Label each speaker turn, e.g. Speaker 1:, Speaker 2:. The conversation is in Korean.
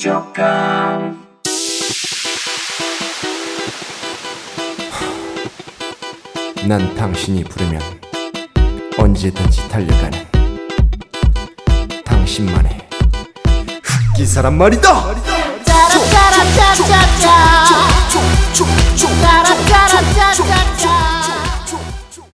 Speaker 1: 만족감
Speaker 2: 난 당신이 부르면 언제든지 달려가는 당신만의 흑기사란 말이다!
Speaker 3: 말이다!